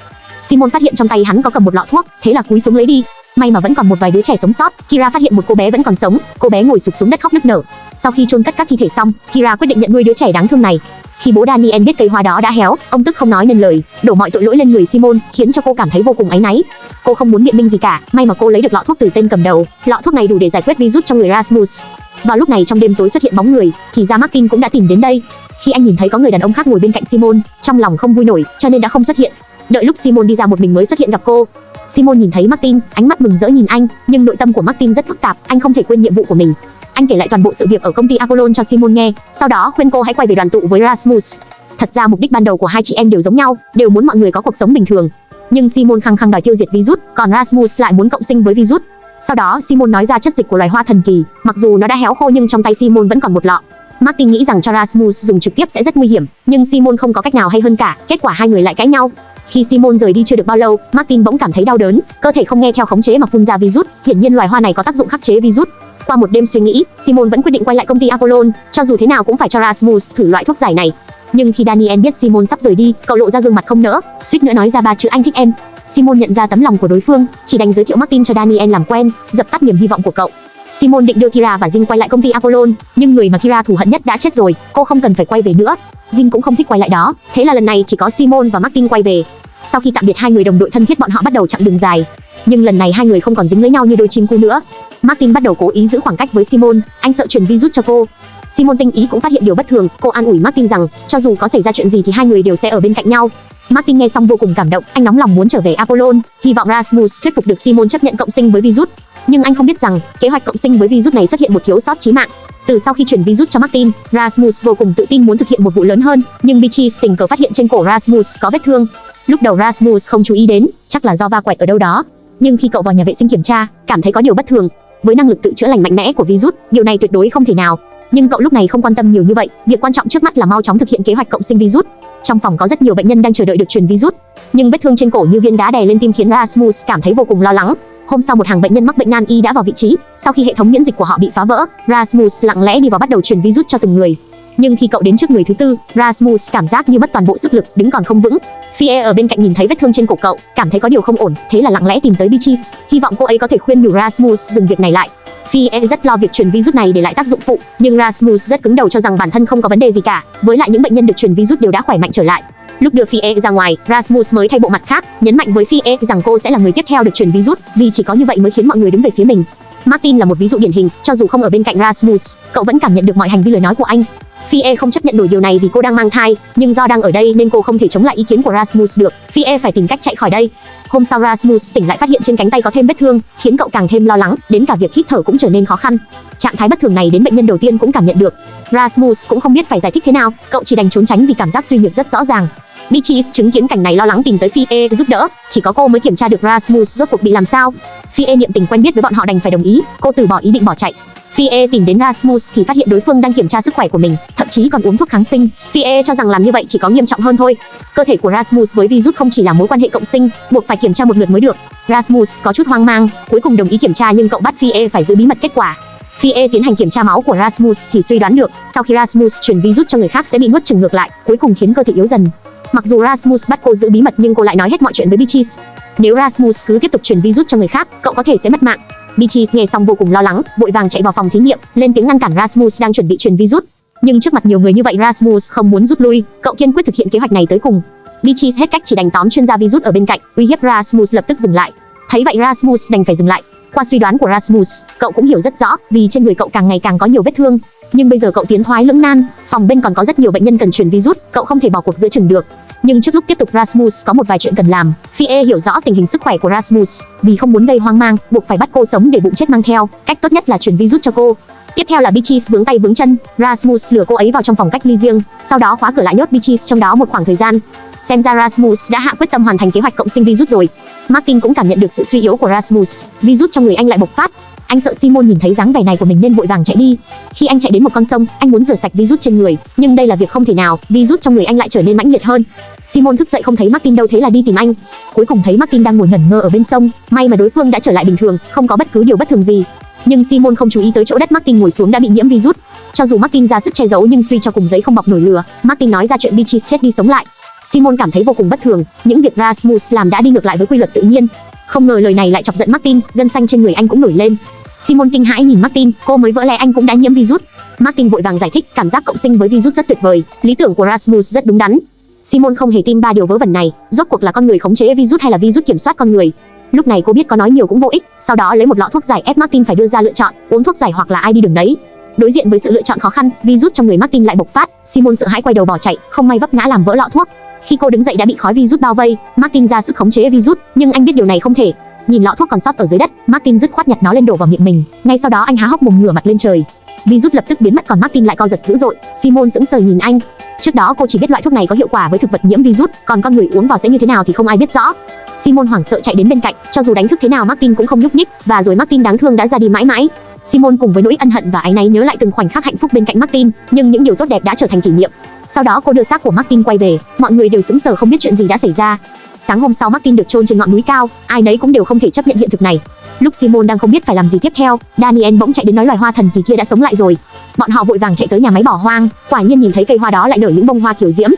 Simon phát hiện trong tay hắn có cầm một lọ thuốc, thế là cúi xuống lấy đi. May mà vẫn còn một vài đứa trẻ sống sót. Kira phát hiện một cô bé vẫn còn sống, cô bé ngồi sụp xuống đất khóc nức nở. Sau khi chôn cất các thi thể xong, Kira quyết định nhận nuôi đứa trẻ đáng thương này. Khi bố Daniel biết cây hoa đó đã héo, ông tức không nói nên lời, đổ mọi tội lỗi lên người Simon, khiến cho cô cảm thấy vô cùng áy náy. Cô không muốn biện minh gì cả, may mà cô lấy được lọ thuốc từ tên cầm đầu. Lọ thuốc này đủ để giải quyết virus trong người Rasmus. Vào lúc này trong đêm tối xuất hiện bóng người, thì ra Martin cũng đã tìm đến đây. Khi anh nhìn thấy có người đàn ông khác ngồi bên cạnh Simon, trong lòng không vui nổi, cho nên đã không xuất hiện. Đợi lúc Simon đi ra một mình mới xuất hiện gặp cô. Simon nhìn thấy Martin, ánh mắt mừng rỡ nhìn anh, nhưng nội tâm của Martin rất phức tạp, anh không thể quên nhiệm vụ của mình. Anh kể lại toàn bộ sự việc ở công ty Apollon cho Simon nghe, sau đó khuyên cô hãy quay về đoàn tụ với Rasmus. Thật ra mục đích ban đầu của hai chị em đều giống nhau, đều muốn mọi người có cuộc sống bình thường. Nhưng Simon khăng khăng đòi tiêu diệt virus, còn Rasmus lại muốn cộng sinh với virus. Sau đó Simon nói ra chất dịch của loài hoa thần kỳ, mặc dù nó đã héo khô nhưng trong tay Simon vẫn còn một lọ. Martin nghĩ rằng cho Rasmus dùng trực tiếp sẽ rất nguy hiểm, nhưng Simon không có cách nào hay hơn cả, kết quả hai người lại cãi nhau. Khi Simon rời đi chưa được bao lâu, Martin bỗng cảm thấy đau đớn, cơ thể không nghe theo khống chế mà phun ra virus, hiển nhiên loài hoa này có tác dụng khắc chế virus. Qua một đêm suy nghĩ, Simon vẫn quyết định quay lại công ty Apollon, cho dù thế nào cũng phải cho Rasmus thử loại thuốc giải này. Nhưng khi Daniel biết Simon sắp rời đi, cậu lộ ra gương mặt không nỡ, suýt nữa nói ra ba chữ anh thích em. Simon nhận ra tấm lòng của đối phương, chỉ đành giới thiệu Martin cho Daniel làm quen, dập tắt niềm hy vọng của cậu. Simon định đưa Kira và Jin quay lại công ty Apollon, nhưng người mà Kira thù hận nhất đã chết rồi, cô không cần phải quay về nữa. Jin cũng không thích quay lại đó, thế là lần này chỉ có Simon và Martin quay về. Sau khi tạm biệt hai người đồng đội thân thiết bọn họ bắt đầu chặng đường dài. Nhưng lần này hai người không còn dính lấy nhau như đôi chim cu nữa. Martin bắt đầu cố ý giữ khoảng cách với Simon, anh sợ truyền virus cho cô. Simon tinh ý cũng phát hiện điều bất thường, cô an ủi Martin rằng cho dù có xảy ra chuyện gì thì hai người đều sẽ ở bên cạnh nhau. Martin nghe xong vô cùng cảm động, anh nóng lòng muốn trở về Apollon, hy vọng Rasmus thuyết phục được Simon chấp nhận cộng sinh với virus. Nhưng anh không biết rằng, kế hoạch cộng sinh với virus này xuất hiện một thiếu sót chí mạng. Từ sau khi chuyển virus cho Martin, Rasmus vô cùng tự tin muốn thực hiện một vụ lớn hơn, nhưng Beatrice tình cờ phát hiện trên cổ Rasmus có vết thương. Lúc đầu Rasmus không chú ý đến, chắc là do va quẹt ở đâu đó. Nhưng khi cậu vào nhà vệ sinh kiểm tra, cảm thấy có điều bất thường. Với năng lực tự chữa lành mạnh mẽ của virus, điều này tuyệt đối không thể nào. Nhưng cậu lúc này không quan tâm nhiều như vậy, việc quan trọng trước mắt là mau chóng thực hiện kế hoạch cộng sinh virus. Trong phòng có rất nhiều bệnh nhân đang chờ đợi được truyền virus, nhưng vết thương trên cổ như viên đá đè lên tim khiến Rasmus cảm thấy vô cùng lo lắng. Hôm sau một hàng bệnh nhân mắc bệnh nan y đã vào vị trí, sau khi hệ thống miễn dịch của họ bị phá vỡ, Rasmus lặng lẽ đi vào bắt đầu truyền virus cho từng người. Nhưng khi cậu đến trước người thứ tư, Rasmus cảm giác như mất toàn bộ sức lực, đứng còn không vững. Fie ở bên cạnh nhìn thấy vết thương trên cổ cậu, cảm thấy có điều không ổn, thế là lặng lẽ tìm tới Beatrice, hy vọng cô ấy có thể khuyên nhủ Rasmus dừng việc này lại. Fie rất lo việc truyền virus này để lại tác dụng phụ, nhưng Rasmus rất cứng đầu cho rằng bản thân không có vấn đề gì cả, với lại những bệnh nhân được truyền virus đều đã khỏe mạnh trở lại. Lúc đưa Fie ra ngoài, Rasmus mới thay bộ mặt khác, nhấn mạnh với Fie rằng cô sẽ là người tiếp theo được chuyển virus, vì chỉ có như vậy mới khiến mọi người đứng về phía mình. Martin là một ví dụ điển hình, cho dù không ở bên cạnh Rasmus, cậu vẫn cảm nhận được mọi hành vi lời nói của anh. Fie không chấp nhận nổi điều này vì cô đang mang thai, nhưng do đang ở đây nên cô không thể chống lại ý kiến của Rasmus được. Fie phải tìm cách chạy khỏi đây. Hôm sau Rasmus tỉnh lại phát hiện trên cánh tay có thêm vết thương, khiến cậu càng thêm lo lắng, đến cả việc hít thở cũng trở nên khó khăn. Trạng thái bất thường này đến bệnh nhân đầu tiên cũng cảm nhận được. Rasmus cũng không biết phải giải thích thế nào, cậu chỉ đành trốn tránh vì cảm giác suy nhược rất rõ ràng. Beatrice chứng kiến cảnh này lo lắng tìm tới Fie giúp đỡ, chỉ có cô mới kiểm tra được Rasmus rốt cuộc bị làm sao. Fie niệm tình quen biết với bọn họ đành phải đồng ý, cô từ bỏ ý định bỏ chạy. Fie tìm đến Rasmus thì phát hiện đối phương đang kiểm tra sức khỏe của mình, thậm chí còn uống thuốc kháng sinh. Fie cho rằng làm như vậy chỉ có nghiêm trọng hơn thôi. Cơ thể của Rasmus với virus không chỉ là mối quan hệ cộng sinh, buộc phải kiểm tra một lượt mới được. Rasmus có chút hoang mang, cuối cùng đồng ý kiểm tra nhưng cậu bắt Fie phải giữ bí mật kết quả. Fie tiến hành kiểm tra máu của Rasmus thì suy đoán được, sau khi Rasmus truyền virus cho người khác sẽ bị nuốt chửng ngược lại, cuối cùng khiến cơ thể yếu dần. Mặc dù Rasmus bắt cô giữ bí mật nhưng cô lại nói hết mọi chuyện với Beatrice. Nếu Rasmus cứ tiếp tục chuyển virus cho người khác, cậu có thể sẽ mất mạng. Beatrice nghe xong vô cùng lo lắng, vội vàng chạy vào phòng thí nghiệm, lên tiếng ngăn cản Rasmus đang chuẩn bị truyền virus. Nhưng trước mặt nhiều người như vậy Rasmus không muốn rút lui, cậu kiên quyết thực hiện kế hoạch này tới cùng. Beatrice hết cách chỉ đành tóm chuyên gia virus ở bên cạnh, uy hiếp Rasmus lập tức dừng lại. Thấy vậy Rasmus đành phải dừng lại. Qua suy đoán của Rasmus, cậu cũng hiểu rất rõ, vì trên người cậu càng ngày càng có nhiều vết thương, nhưng bây giờ cậu tiến thoái lưỡng nan, phòng bên còn có rất nhiều bệnh nhân cần truyền virus, cậu không thể bỏ cuộc giữa chừng được. Nhưng trước lúc tiếp tục Rasmus có một vài chuyện cần làm. Fie hiểu rõ tình hình sức khỏe của Rasmus, vì không muốn gây hoang mang, buộc phải bắt cô sống để bụng chết mang theo. Cách tốt nhất là truyền virus cho cô. Tiếp theo là Beatrice vướng tay vướng chân, Rasmus lừa cô ấy vào trong phòng cách ly riêng, sau đó khóa cửa lại nhốt Beatrice trong đó một khoảng thời gian. Xem ra Rasmus đã hạ quyết tâm hoàn thành kế hoạch cộng sinh virus rồi. Martin cũng cảm nhận được sự suy yếu của Rasmus, virus trong người anh lại bộc phát, anh sợ Simon nhìn thấy dáng vẻ này của mình nên vội vàng chạy đi. Khi anh chạy đến một con sông, anh muốn rửa sạch virus trên người, nhưng đây là việc không thể nào, virus trong người anh lại trở nên mãnh liệt hơn. Simon thức dậy không thấy Martin đâu thế là đi tìm anh. Cuối cùng thấy Martin đang ngồi ngẩn ngơ ở bên sông, may mà đối phương đã trở lại bình thường, không có bất cứ điều bất thường gì. Nhưng Simon không chú ý tới chỗ đất Martin ngồi xuống đã bị nhiễm virus. Cho dù Martin ra sức che giấu nhưng suy cho cùng giấy không bọc nổi lửa, Martin nói ra chuyện Beatrice chết đi sống lại. Simon cảm thấy vô cùng bất thường, những việc Rasmus làm đã đi ngược lại với quy luật tự nhiên. Không ngờ lời này lại chọc giận Martin, gân xanh trên người anh cũng nổi lên. Simon kinh hãi nhìn Martin, cô mới vỡ lẽ anh cũng đã nhiễm virus. Martin vội vàng giải thích, cảm giác cộng sinh với virus rất tuyệt vời, lý tưởng của Rasmus rất đúng đắn. Simon không hề tin ba điều vớ vẩn này, rốt cuộc là con người khống chế virus hay là virus kiểm soát con người. Lúc này cô biết có nói nhiều cũng vô ích, sau đó lấy một lọ thuốc giải ép Martin phải đưa ra lựa chọn, uống thuốc giải hoặc là ai đi đường đấy. Đối diện với sự lựa chọn khó khăn, virus trong người Martin lại bộc phát, Simon sợ hãi quay đầu bỏ chạy, không may vấp ngã làm vỡ lọ thuốc. Khi cô đứng dậy đã bị khói virus bao vây, Martin ra sức khống chế virus, nhưng anh biết điều này không thể, Nhìn lọ thuốc còn sót ở dưới đất, Martin dứt khoát nhặt nó lên đổ vào miệng mình. Ngay sau đó anh há hốc mồm ngửa mặt lên trời. Virus lập tức biến mất còn Martin lại co giật dữ dội. Simon sững sờ nhìn anh. Trước đó cô chỉ biết loại thuốc này có hiệu quả với thực vật nhiễm virus, còn con người uống vào sẽ như thế nào thì không ai biết rõ. Simon hoảng sợ chạy đến bên cạnh, cho dù đánh thức thế nào Martin cũng không nhúc nhích, và rồi Martin đáng thương đã ra đi mãi mãi. Simon cùng với nỗi ân hận và áy náy nhớ lại từng khoảnh khắc hạnh phúc bên cạnh Martin, nhưng những điều tốt đẹp đã trở thành kỷ niệm. Sau đó cô đưa xác của Martin quay về, mọi người đều sững sờ không biết chuyện gì đã xảy ra. Sáng hôm sau Martin được chôn trên ngọn núi cao, ai nấy cũng đều không thể chấp nhận hiện thực này. Lúc Simon đang không biết phải làm gì tiếp theo, Daniel bỗng chạy đến nói loài hoa thần kỳ kia đã sống lại rồi. Bọn họ vội vàng chạy tới nhà máy bỏ hoang, quả nhiên nhìn thấy cây hoa đó lại nở những bông hoa kiểu diễm.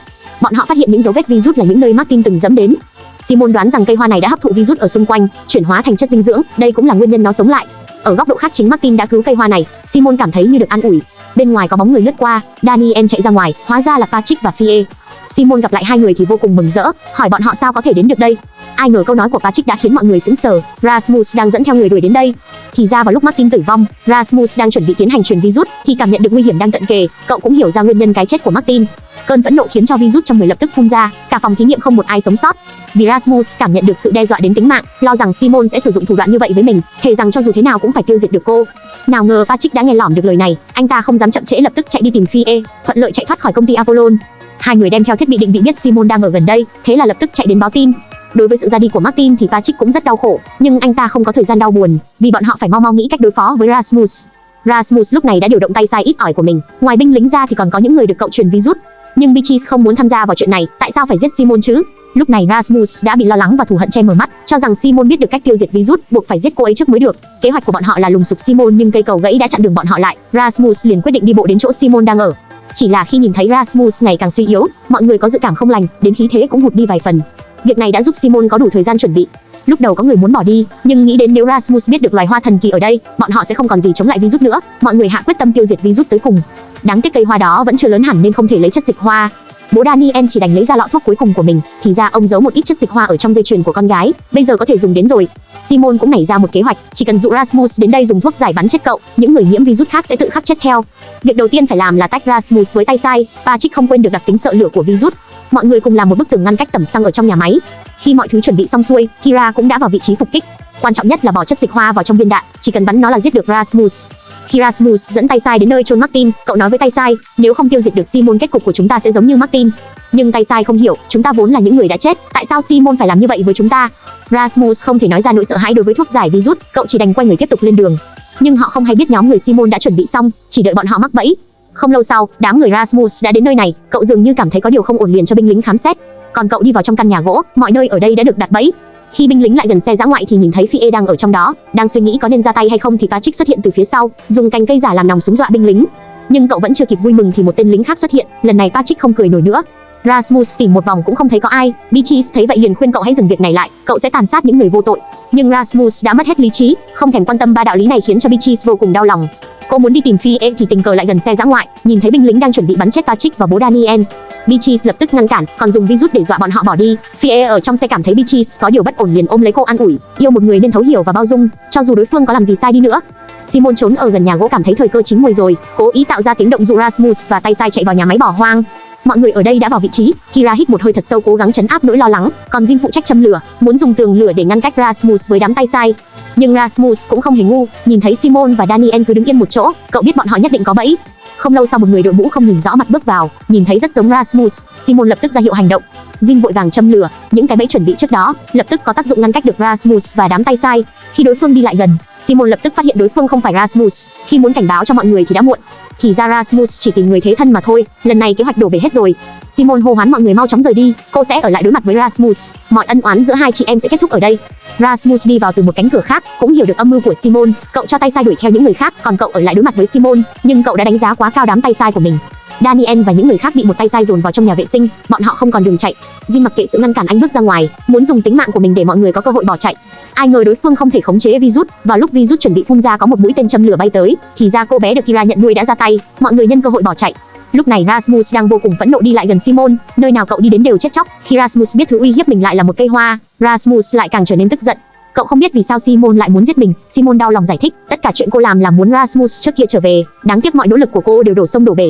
Bọn họ phát hiện những dấu vết virus là những nơi Martin từng dẫm đến. Simon đoán rằng cây hoa này đã hấp thụ virus ở xung quanh, chuyển hóa thành chất dinh dưỡng, đây cũng là nguyên nhân nó sống lại. Ở góc độ khác chính Martin đã cứu cây hoa này, Simon cảm thấy như được an ủi. Bên ngoài có bóng người lướt qua, Daniel chạy ra ngoài, hóa ra là Patrick và Fie. Simon gặp lại hai người thì vô cùng mừng rỡ, hỏi bọn họ sao có thể đến được đây. Ai ngờ câu nói của Patrick đã khiến mọi người sững sờ. Rasmus đang dẫn theo người đuổi đến đây. Thì ra vào lúc Martin tử vong, Rasmus đang chuẩn bị tiến hành truyền virus thì cảm nhận được nguy hiểm đang cận kề. Cậu cũng hiểu ra nguyên nhân cái chết của Martin. Cơn phẫn nộ khiến cho virus trong người lập tức phun ra, cả phòng thí nghiệm không một ai sống sót. Vì Rasmus cảm nhận được sự đe dọa đến tính mạng, lo rằng Simon sẽ sử dụng thủ đoạn như vậy với mình, thề rằng cho dù thế nào cũng phải tiêu diệt được cô. Nào ngờ Patrick đã nghe lỏm được lời này, anh ta không dám chậm trễ lập tức chạy đi tìm Phi E, thuận lợi chạy thoát khỏi công ty Apollon. Hai người đem theo thiết bị định vị biết Simon đang ở gần đây, thế là lập tức chạy đến báo tin. Đối với sự ra đi của Martin thì Patrick cũng rất đau khổ, nhưng anh ta không có thời gian đau buồn, vì bọn họ phải mau mau nghĩ cách đối phó với Rasmus. Rasmus lúc này đã điều động tay sai ít ỏi của mình, ngoài binh lính ra thì còn có những người được cậu truyền virus. Nhưng Beatrice không muốn tham gia vào chuyện này, tại sao phải giết Simon chứ? Lúc này Rasmus đã bị lo lắng và thù hận che mờ mắt, cho rằng Simon biết được cách tiêu diệt virus, buộc phải giết cô ấy trước mới được. Kế hoạch của bọn họ là lùng sục Simon nhưng cây cầu gãy đã chặn đường bọn họ lại. Rasmus liền quyết định đi bộ đến chỗ Simon đang ở. Chỉ là khi nhìn thấy Rasmus ngày càng suy yếu, mọi người có dự cảm không lành, đến khí thế cũng hụt đi vài phần. Việc này đã giúp Simon có đủ thời gian chuẩn bị. Lúc đầu có người muốn bỏ đi, nhưng nghĩ đến nếu Rasmus biết được loài hoa thần kỳ ở đây, bọn họ sẽ không còn gì chống lại virus nữa. Mọi người hạ quyết tâm tiêu diệt virus tới cùng. Đáng tiếc cây hoa đó vẫn chưa lớn hẳn nên không thể lấy chất dịch hoa. Bố Daniel chỉ đành lấy ra lọ thuốc cuối cùng của mình, thì ra ông giấu một ít chất dịch hoa ở trong dây chuyền của con gái, bây giờ có thể dùng đến rồi. Simon cũng nảy ra một kế hoạch, chỉ cần dụ Rasmus đến đây dùng thuốc giải bắn chết cậu, những người nhiễm virus khác sẽ tự khắc chết theo. Việc đầu tiên phải làm là tách Rasmus với tay sai, Patrick không quên được đặc tính sợ lửa của virus. Mọi người cùng làm một bức tường ngăn cách tầm xăng ở trong nhà máy. Khi mọi thứ chuẩn bị xong xuôi, Kira cũng đã vào vị trí phục kích. Quan trọng nhất là bỏ chất dịch hoa vào trong viên đạn, chỉ cần bắn nó là giết được Rasmus. Khi Rasmus dẫn tay sai đến nơi chôn Martin, cậu nói với tay sai, nếu không tiêu diệt được Simon kết cục của chúng ta sẽ giống như Martin. Nhưng tay sai không hiểu, chúng ta vốn là những người đã chết, tại sao Simon phải làm như vậy với chúng ta? Rasmus không thể nói ra nỗi sợ hãi đối với thuốc giải virus, cậu chỉ đành quay người tiếp tục lên đường. Nhưng họ không hay biết nhóm người Simon đã chuẩn bị xong, chỉ đợi bọn họ mắc bẫy. Không lâu sau, đám người Rasmus đã đến nơi này, cậu dường như cảm thấy có điều không ổn liền cho binh lính khám xét. Còn cậu đi vào trong căn nhà gỗ, mọi nơi ở đây đã được đặt bẫy, khi binh lính lại gần xe dã ngoại thì nhìn thấy Phi E đang ở trong đó, đang suy nghĩ có nên ra tay hay không thì Patrick xuất hiện từ phía sau, dùng cành cây giả làm nòng súng dọa binh lính. Nhưng cậu vẫn chưa kịp vui mừng thì một tên lính khác xuất hiện, lần này Patrick không cười nổi nữa. Rasmus tìm một vòng cũng không thấy có ai, Beatrice thấy vậy liền khuyên cậu hãy dừng việc này lại, cậu sẽ tàn sát những người vô tội. Nhưng Rasmus đã mất hết lý trí, không thèm quan tâm ba đạo lý này khiến cho Beatrice vô cùng đau lòng. Cô muốn đi tìm Phi thì tình cờ lại gần xe giã ngoại, nhìn thấy binh lính đang chuẩn bị bắn chết Patrick và bố Daniel. Beatrice lập tức ngăn cản, còn dùng virus để dọa bọn họ bỏ đi. Fie ở trong xe cảm thấy Beatrice có điều bất ổn liền ôm lấy cô an ủi, yêu một người nên thấu hiểu và bao dung, cho dù đối phương có làm gì sai đi nữa. Simon trốn ở gần nhà gỗ cảm thấy thời cơ chín mùi rồi, cố ý tạo ra tiếng động dụ Rasmus và tay sai chạy vào nhà máy bỏ hoang. Mọi người ở đây đã vào vị trí, Kira hít một hơi thật sâu cố gắng chấn áp nỗi lo lắng, còn Jin phụ trách châm lửa, muốn dùng tường lửa để ngăn cách Rasmus với đám tay sai. Nhưng Rasmus cũng không hề ngu, nhìn thấy Simon và Daniel cứ đứng yên một chỗ, cậu biết bọn họ nhất định có bẫy. Không lâu sau một người đội mũ không nhìn rõ mặt bước vào, nhìn thấy rất giống Rasmus, Simon lập tức ra hiệu hành động. Jin vội vàng châm lửa, những cái bẫy chuẩn bị trước đó, lập tức có tác dụng ngăn cách được Rasmus và đám tay sai. Khi đối phương đi lại gần, Simon lập tức phát hiện đối phương không phải Rasmus, khi muốn cảnh báo cho mọi người thì đã muộn. Thì ra Rasmus chỉ tìm người thế thân mà thôi, lần này kế hoạch đổ bể hết rồi. Simon hô hoán mọi người mau chóng rời đi, cô sẽ ở lại đối mặt với Rasmus, mọi ân oán giữa hai chị em sẽ kết thúc ở đây. Rasmus đi vào từ một cánh cửa khác, cũng hiểu được âm mưu của Simon, cậu cho tay sai đuổi theo những người khác, còn cậu ở lại đối mặt với Simon, nhưng cậu đã đánh giá quá cao đám tay sai của mình. Daniel và những người khác bị một tay sai dồn vào trong nhà vệ sinh, bọn họ không còn đường chạy. Jin mặc kệ sự ngăn cản anh bước ra ngoài, muốn dùng tính mạng của mình để mọi người có cơ hội bỏ chạy. Ai ngờ đối phương không thể khống chế virus, và lúc virus chuẩn bị phun ra có một mũi tên châm lửa bay tới, thì ra cô bé được Kira nhận nuôi đã ra tay, mọi người nhân cơ hội bỏ chạy. Lúc này Rasmus đang vô cùng phẫn nộ đi lại gần Simon, nơi nào cậu đi đến đều chết chóc. Khi Rasmus biết thứ uy hiếp mình lại là một cây hoa, Rasmus lại càng trở nên tức giận. Cậu không biết vì sao Simon lại muốn giết mình, Simon đau lòng giải thích, tất cả chuyện cô làm là muốn Rasmus trước kia trở về, đáng tiếc mọi nỗ lực của cô đều đổ sông đổ bể.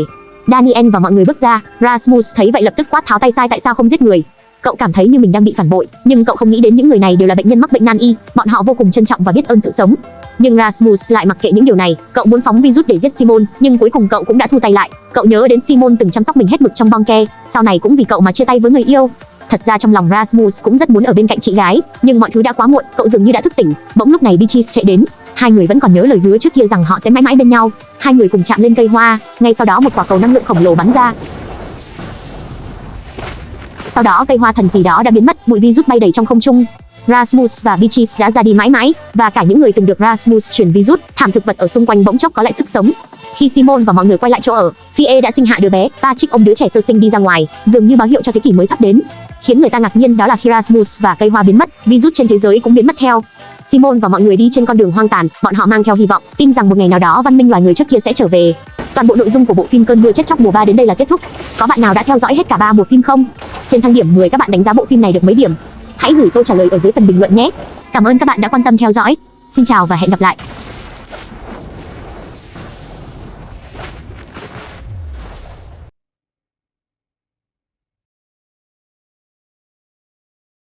Daniel và mọi người bước ra, Rasmus thấy vậy lập tức quát tháo tay sai tại sao không giết người. Cậu cảm thấy như mình đang bị phản bội, nhưng cậu không nghĩ đến những người này đều là bệnh nhân mắc bệnh nan y, bọn họ vô cùng trân trọng và biết ơn sự sống. Nhưng Rasmus lại mặc kệ những điều này, cậu muốn phóng virus để giết Simon, nhưng cuối cùng cậu cũng đã thu tay lại. Cậu nhớ đến Simon từng chăm sóc mình hết mực trong bong ke, sau này cũng vì cậu mà chia tay với người yêu. Thật ra trong lòng Rasmus cũng rất muốn ở bên cạnh chị gái, nhưng mọi thứ đã quá muộn, cậu dường như đã thức tỉnh. Bỗng lúc này Beatrice chạy đến, hai người vẫn còn nhớ lời hứa trước kia rằng họ sẽ mãi mãi bên nhau. Hai người cùng chạm lên cây hoa, ngay sau đó một quả cầu năng lượng khổng lồ bắn ra. Sau đó cây hoa thần kỳ đó đã biến mất, bụi vi rút bay đầy trong không trung. Rasmus và Beatrice đã ra đi mãi mãi, và cả những người từng được Rasmus chuyển virus, thảm thực vật ở xung quanh bỗng chốc có lại sức sống. Khi Simon và mọi người quay lại chỗ ở, Fie đã sinh hạ đứa bé, Patrick ôm đứa trẻ sơ sinh đi ra ngoài, dường như báo hiệu cho thế kỷ mới sắp đến. Khiến người ta ngạc nhiên đó là khi Rasmus và cây hoa biến mất, virus trên thế giới cũng biến mất theo. Simon và mọi người đi trên con đường hoang tàn, bọn họ mang theo hy vọng, tin rằng một ngày nào đó văn minh loài người trước kia sẽ trở về. Toàn bộ nội dung của bộ phim Cơn mưa chết chóc mùa 3 đến đây là kết thúc. Có bạn nào đã theo dõi hết cả ba mùa phim không? Trên thang điểm 10 các bạn đánh giá bộ phim này được mấy điểm? Hãy gửi câu trả lời ở dưới phần bình luận nhé. Cảm ơn các bạn đã quan tâm theo dõi. Xin chào và hẹn gặp lại.